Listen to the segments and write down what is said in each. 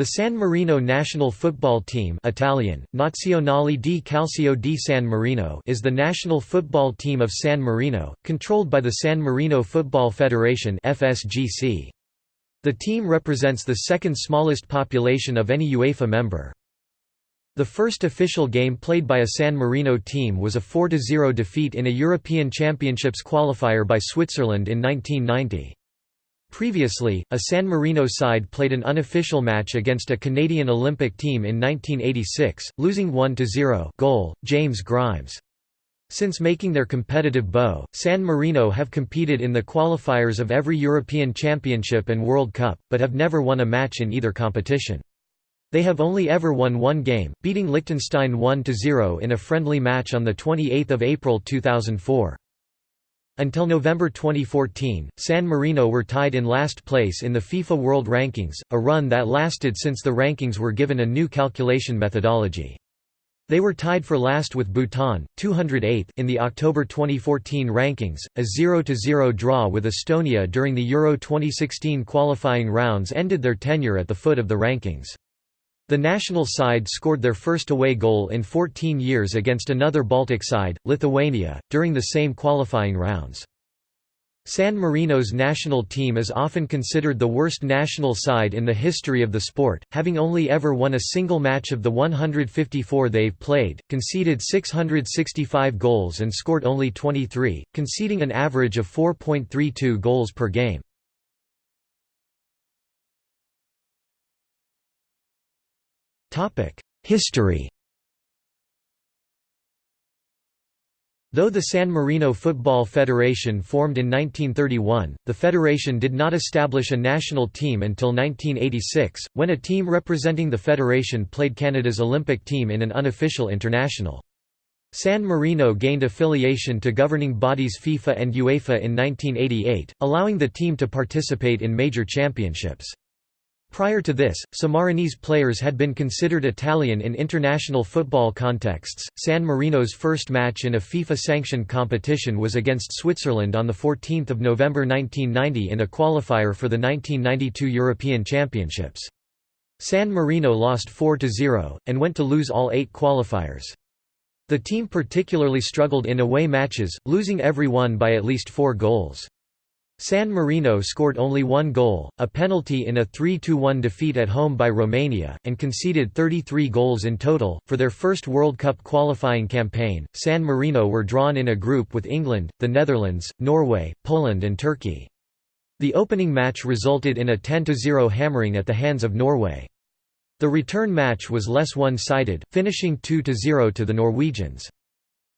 The San Marino national football team Italian, Nazionale di Calcio di San Marino is the national football team of San Marino, controlled by the San Marino Football Federation FSGC. The team represents the second smallest population of any UEFA member. The first official game played by a San Marino team was a 4–0 defeat in a European Championships qualifier by Switzerland in 1990. Previously, a San Marino side played an unofficial match against a Canadian Olympic team in 1986, losing 1–0 goal, James Grimes. Since making their competitive bow, San Marino have competed in the qualifiers of every European Championship and World Cup, but have never won a match in either competition. They have only ever won one game, beating Liechtenstein 1–0 in a friendly match on 28 April 2004. Until November 2014, San Marino were tied in last place in the FIFA World Rankings, a run that lasted since the rankings were given a new calculation methodology. They were tied for last with Bhutan, 208 in the October 2014 rankings, a 0–0 draw with Estonia during the Euro 2016 qualifying rounds ended their tenure at the foot of the rankings. The national side scored their first away goal in 14 years against another Baltic side, Lithuania, during the same qualifying rounds. San Marino's national team is often considered the worst national side in the history of the sport, having only ever won a single match of the 154 they've played, conceded 665 goals and scored only 23, conceding an average of 4.32 goals per game. History Though the San Marino Football Federation formed in 1931, the federation did not establish a national team until 1986, when a team representing the federation played Canada's Olympic team in an unofficial international. San Marino gained affiliation to governing bodies FIFA and UEFA in 1988, allowing the team to participate in major championships. Prior to this, Sammarinese players had been considered Italian in international football contexts. San Marino's first match in a FIFA sanctioned competition was against Switzerland on 14 November 1990 in a qualifier for the 1992 European Championships. San Marino lost 4–0, and went to lose all eight qualifiers. The team particularly struggled in away matches, losing every one by at least four goals. San Marino scored only one goal, a penalty in a 3–1 defeat at home by Romania, and conceded 33 goals in total. For their first World Cup qualifying campaign, San Marino were drawn in a group with England, the Netherlands, Norway, Poland and Turkey. The opening match resulted in a 10–0 hammering at the hands of Norway. The return match was less one-sided, finishing 2–0 to the Norwegians.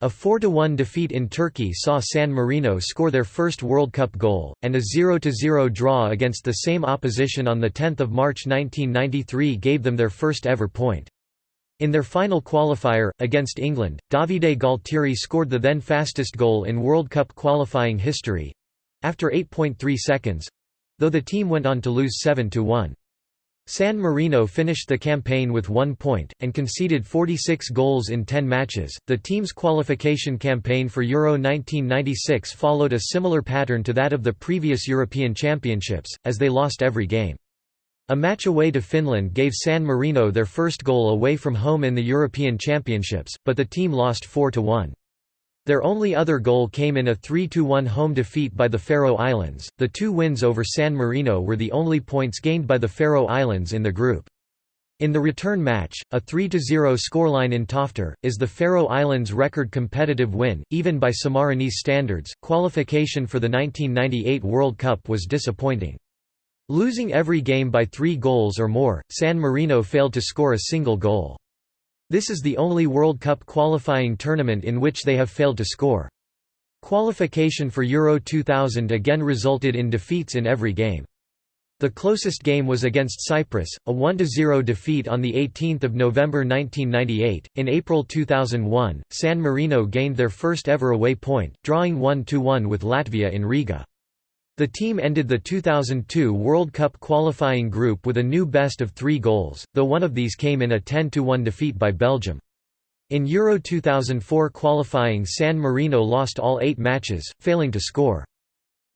A 4–1 defeat in Turkey saw San Marino score their first World Cup goal, and a 0–0 draw against the same opposition on 10 March 1993 gave them their first ever point. In their final qualifier, against England, Davide Gualtieri scored the then fastest goal in World Cup qualifying history—after 8.3 seconds—though the team went on to lose 7–1. San Marino finished the campaign with one point, and conceded 46 goals in 10 matches. The team's qualification campaign for Euro 1996 followed a similar pattern to that of the previous European Championships, as they lost every game. A match away to Finland gave San Marino their first goal away from home in the European Championships, but the team lost 4–1. Their only other goal came in a 3–1 home defeat by the Faroe Islands. The two wins over San Marino were the only points gained by the Faroe Islands in the group. In the return match, a 3–0 scoreline in Toftir, is the Faroe Islands' record competitive win, even by Sammarinese standards. Qualification for the 1998 World Cup was disappointing. Losing every game by three goals or more, San Marino failed to score a single goal. This is the only World Cup qualifying tournament in which they have failed to score. Qualification for Euro 2000 again resulted in defeats in every game. The closest game was against Cyprus, a 1–0 defeat on 18 November 1998. In April 2001, San Marino gained their first ever away point, drawing 1–1 with Latvia in Riga. The team ended the 2002 World Cup qualifying group with a new best of three goals, though one of these came in a 10–1 defeat by Belgium. In Euro 2004 qualifying San Marino lost all eight matches, failing to score.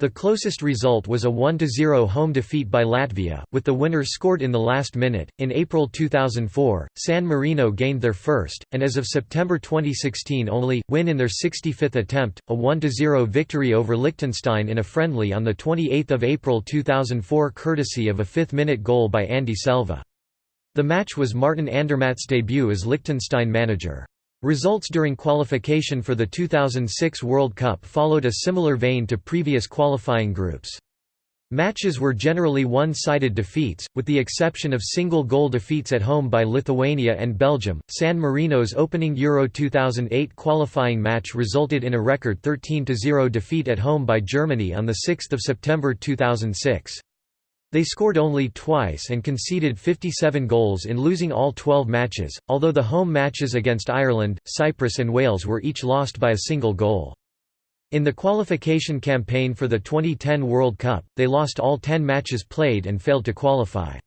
The closest result was a 1–0 home defeat by Latvia, with the winner scored in the last minute. In April 2004, San Marino gained their first, and as of September 2016 only, win in their 65th attempt, a 1–0 victory over Liechtenstein in a friendly on 28 April 2004 courtesy of a fifth-minute goal by Andy Selva. The match was Martin Andermatt's debut as Liechtenstein manager. Results during qualification for the 2006 World Cup followed a similar vein to previous qualifying groups. Matches were generally one-sided defeats, with the exception of single-goal defeats at home by Lithuania and Belgium. San Marino's opening Euro 2008 qualifying match resulted in a record 13-0 defeat at home by Germany on the 6th of September 2006. They scored only twice and conceded 57 goals in losing all 12 matches, although the home matches against Ireland, Cyprus and Wales were each lost by a single goal. In the qualification campaign for the 2010 World Cup, they lost all 10 matches played and failed to qualify.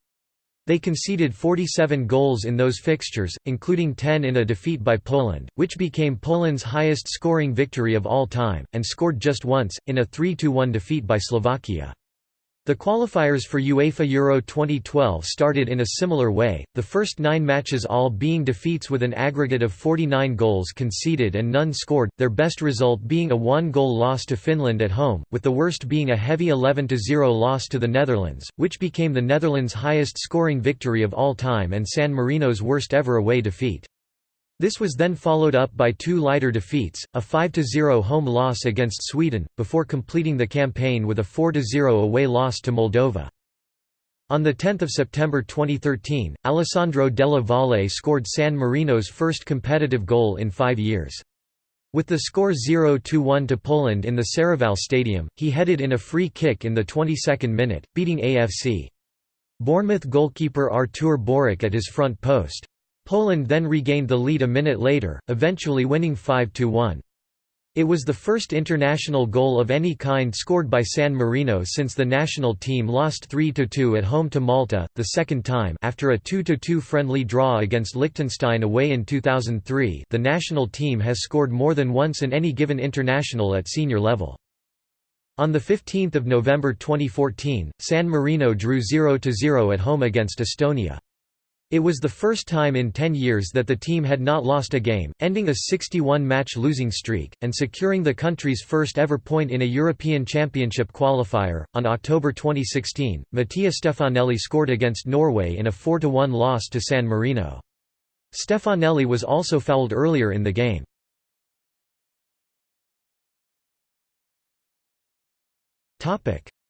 They conceded 47 goals in those fixtures, including 10 in a defeat by Poland, which became Poland's highest scoring victory of all time, and scored just once, in a 3–1 defeat by Slovakia. The qualifiers for UEFA Euro 2012 started in a similar way, the first nine matches all being defeats with an aggregate of 49 goals conceded and none scored, their best result being a one-goal loss to Finland at home, with the worst being a heavy 11–0 loss to the Netherlands, which became the Netherlands' highest scoring victory of all time and San Marino's worst ever away defeat. This was then followed up by two lighter defeats, a 5–0 home loss against Sweden, before completing the campaign with a 4–0 away loss to Moldova. On 10 September 2013, Alessandro Della Valle scored San Marino's first competitive goal in five years. With the score 0–1 to Poland in the Serravalle Stadium, he headed in a free kick in the 22nd minute, beating AFC. Bournemouth goalkeeper Artur Boruc at his front post. Poland then regained the lead a minute later, eventually winning 5–1. It was the first international goal of any kind scored by San Marino since the national team lost 3–2 at home to Malta, the second time after a 2–2 friendly draw against Liechtenstein away in 2003 the national team has scored more than once in any given international at senior level. On 15 November 2014, San Marino drew 0–0 at home against Estonia. It was the first time in 10 years that the team had not lost a game, ending a 61-match losing streak, and securing the country's first ever point in a European Championship qualifier. On October 2016, Mattia Stefanelli scored against Norway in a 4–1 loss to San Marino. Stefanelli was also fouled earlier in the game.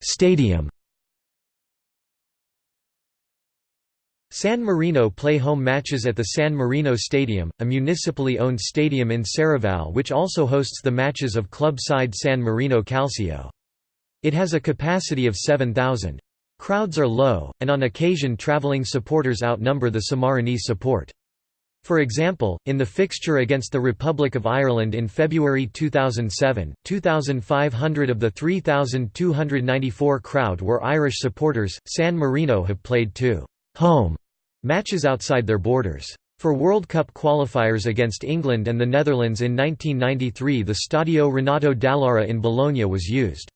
Stadium San Marino play home matches at the San Marino Stadium, a municipally owned stadium in Serravalle which also hosts the matches of club side San Marino Calcio. It has a capacity of 7,000. Crowds are low, and on occasion travelling supporters outnumber the Sammarinese support. For example, in the fixture against the Republic of Ireland in February 2007, 2,500 of the 3,294 crowd were Irish supporters. San Marino have played two home matches outside their borders. For World Cup qualifiers against England and the Netherlands in 1993 the Stadio Renato Dall'Ara in Bologna was used.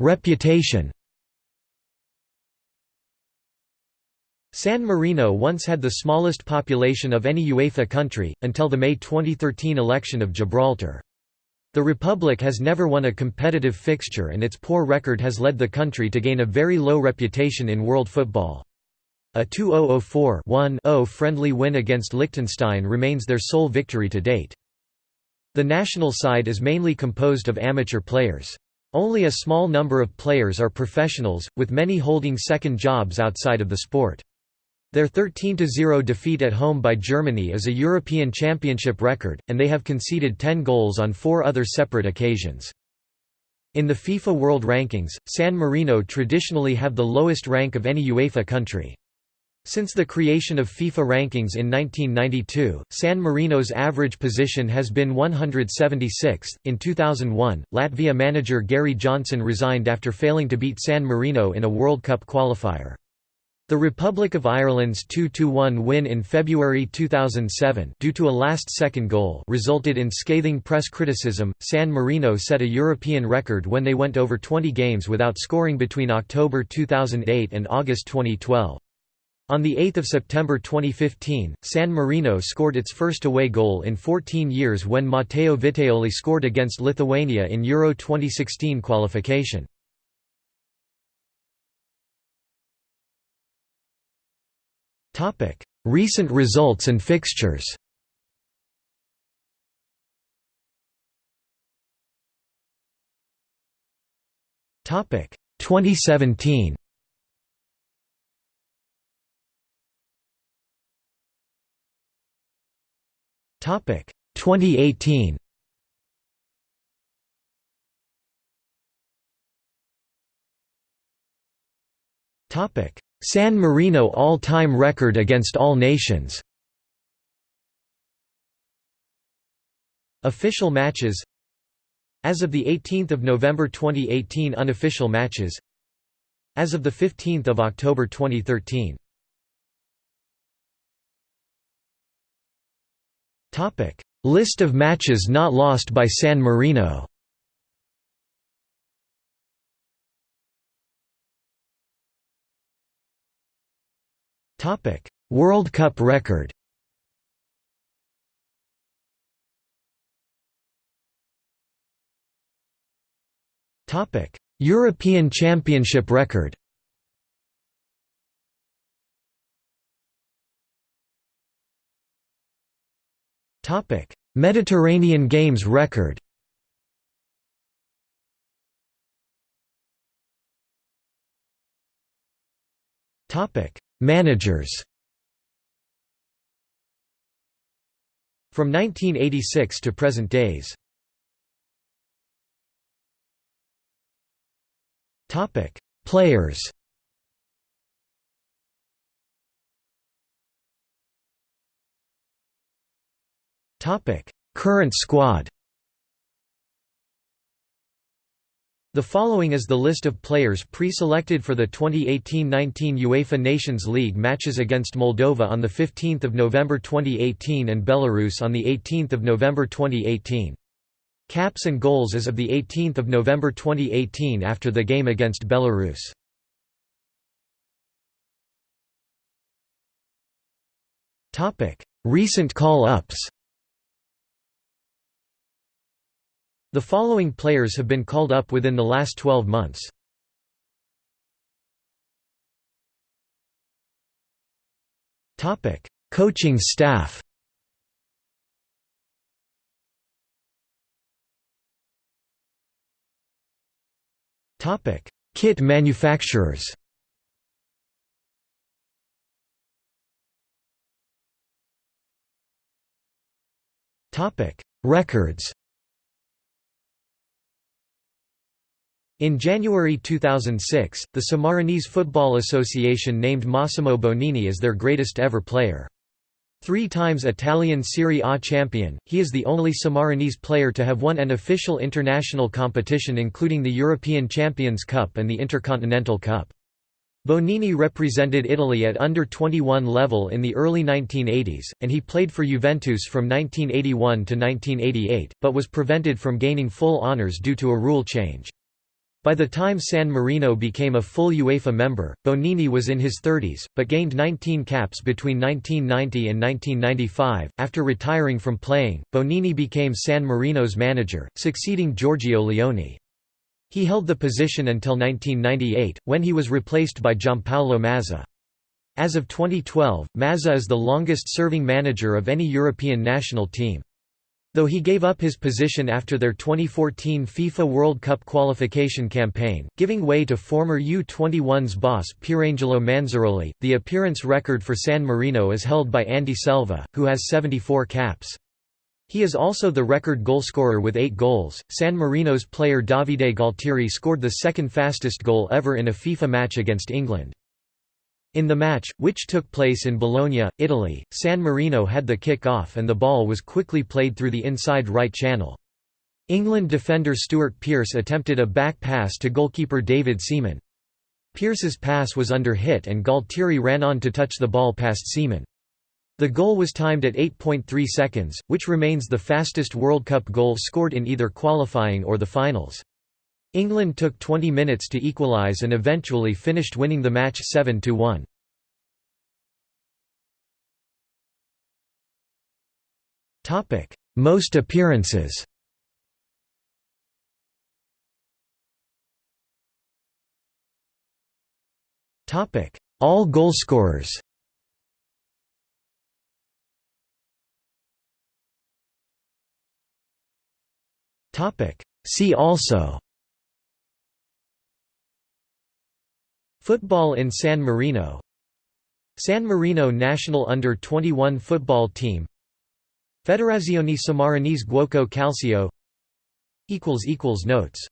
Reputation San Marino once had the smallest population of any UEFA country, until the May 2013 election of Gibraltar. The Republic has never won a competitive fixture and its poor record has led the country to gain a very low reputation in world football. A 2004-1-0 friendly win against Liechtenstein remains their sole victory to date. The national side is mainly composed of amateur players. Only a small number of players are professionals, with many holding second jobs outside of the sport. Their 13–0 defeat at home by Germany is a European Championship record, and they have conceded 10 goals on four other separate occasions. In the FIFA World Rankings, San Marino traditionally have the lowest rank of any UEFA country. Since the creation of FIFA rankings in 1992, San Marino's average position has been 176th. In 2001, Latvia manager Gary Johnson resigned after failing to beat San Marino in a World Cup qualifier. The Republic of Ireland's 2–1 win in February 2007 due to a last-second goal resulted in scathing press criticism. San Marino set a European record when they went over 20 games without scoring between October 2008 and August 2012. On 8 September 2015, San Marino scored its first away goal in 14 years when Matteo Vitaioli scored against Lithuania in Euro 2016 qualification. Recent results and fixtures. Topic. 2017 Topic. 2018 Topic San Marino all-time record against all nations. Official matches As of 18 November 2018 unofficial matches As of 15 October 2013 List of matches not lost by San Marino Topic: World Cup record. Topic: European Championship record. Topic: Mediterranean Games record. Topic: Managers. From 1986 to present days. Players. Topic Current squad The following is the list of players pre-selected for the 2018-19 UEFA Nations League matches against Moldova on 15 November 2018 and Belarus on 18 November 2018. Caps and goals as of 18 November 2018 after the game against Belarus. Recent call-ups The following players have been called up within the last 12 months. Topic: Coaching staff. Topic: Kit manufacturers. Topic: Records. In January 2006, the Sammarinese Football Association named Massimo Bonini as their greatest ever player. Three times Italian Serie A champion, he is the only Sammarinese player to have won an official international competition including the European Champions Cup and the Intercontinental Cup. Bonini represented Italy at under-21 level in the early 1980s, and he played for Juventus from 1981 to 1988, but was prevented from gaining full honours due to a rule change. By the time San Marino became a full UEFA member, Bonini was in his 30s, but gained 19 caps between 1990 and 1995. After retiring from playing, Bonini became San Marino's manager, succeeding Giorgio Leone. He held the position until 1998, when he was replaced by Giampaolo Mazza. As of 2012, Mazza is the longest-serving manager of any European national team. Though he gave up his position after their 2014 FIFA World Cup qualification campaign, giving way to former U-21's boss Pierangelo Manzaroli, the appearance record for San Marino is held by Andy Selva, who has 74 caps. He is also the record goalscorer with eight goals. San Marino's player Davide Gualtieri scored the second fastest goal ever in a FIFA match against England. In the match, which took place in Bologna, Italy, San Marino had the kick-off and the ball was quickly played through the inside right channel. England defender Stuart Pearce attempted a back pass to goalkeeper David Seaman. Pearce's pass was under hit and Gualtieri ran on to touch the ball past Seaman. The goal was timed at 8.3 seconds, which remains the fastest World Cup goal scored in either qualifying or the finals. England took 20 minutes to equalise and eventually finished winning the match 7–1. Most appearances. All goalscorers See also Football in San Marino. San Marino national under-21 football team. Federazione Sammarinese Giuoco Calcio. Notes